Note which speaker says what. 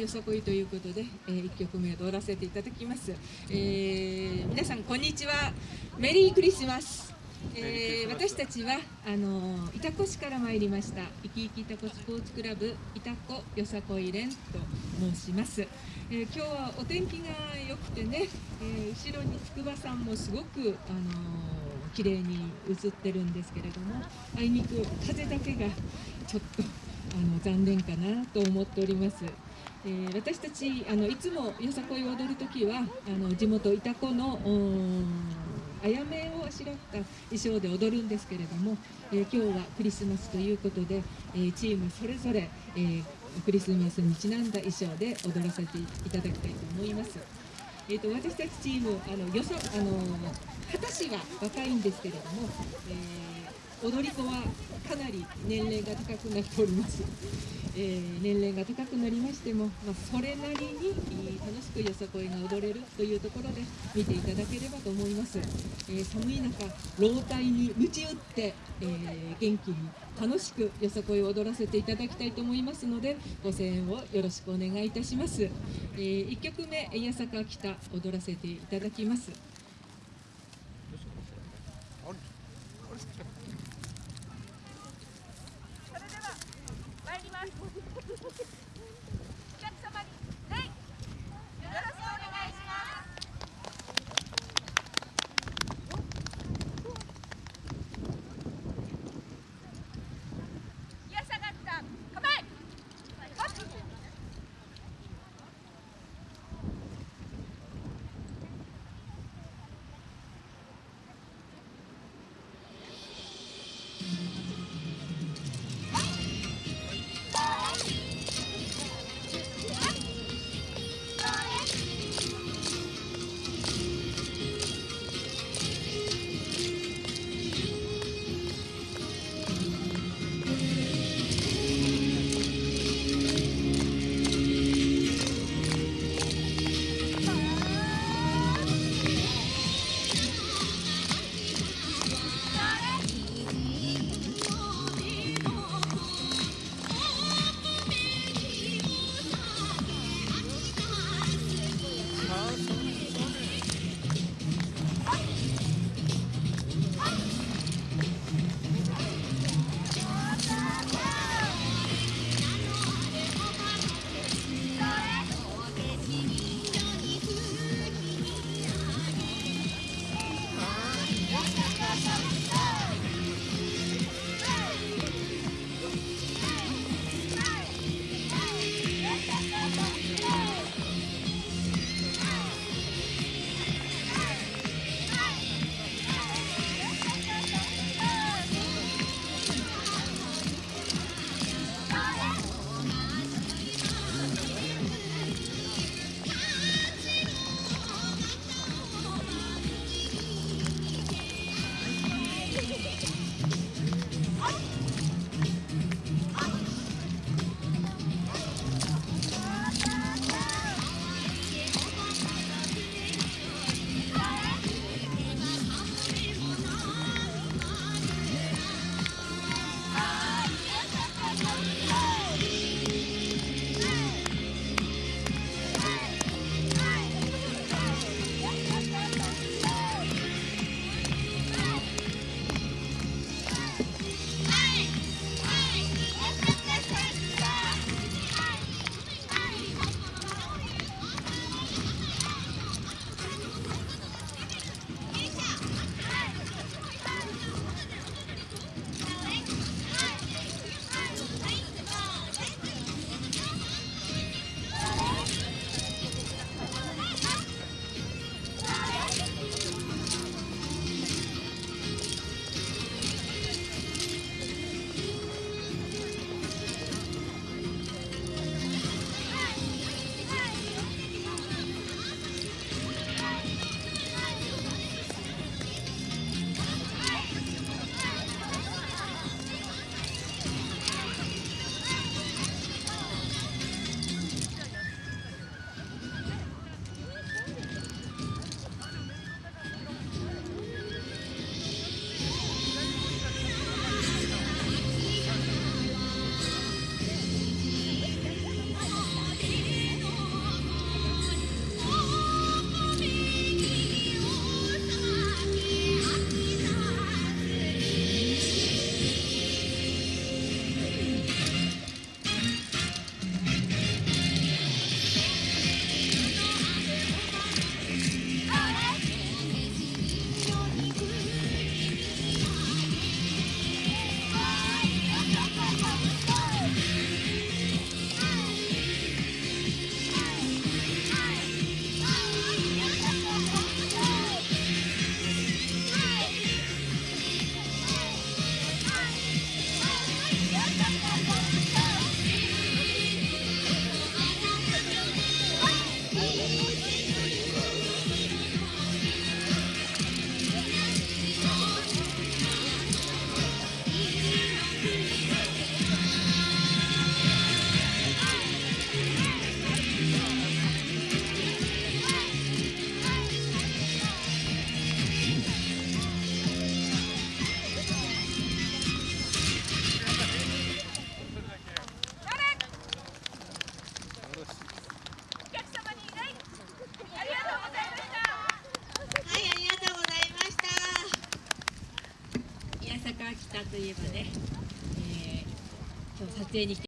Speaker 1: よさこいということで、えー、1曲目踊らせていただきます、えー、皆さんこんにちはメリークリスマスえー、私たちはあの潮来市から参りましたいきいき潮来スポーツクラブ潮来よさこい連と申します、えー、今日はお天気が良くてね、えー、後ろに筑波山もすごくあの綺麗に映ってるんですけれどもあいにく風だけがちょっとの残念かなと思っております。えー、私たちあのいつもよさこいを踊る時はあの地元潮来のあやめをあしらった衣装で踊るんですけれども、えー、今日はクリスマスということで、えー、チームそれぞれ、えー、クリスマスにちなんだ衣装で踊らせていただきたいと思います。えーと、私たちチームあのよそあの二十歳は若いんですけれども、えー、踊り子はかなり年齢が高くなっております。えー、年齢が高くなりましても、まあ、それなりに楽しくよさこいが踊れるというところで見ていただければと思います、えー、寒い中老体に鞭打って、えー、元気に楽しくよさこいを踊らせていただきたいと思いますのでご声援をよろしくお願いいたします、え1曲目「八坂北」踊らせていただきます。Look at, look at, look at. といえばね、えー、今日撮影に来て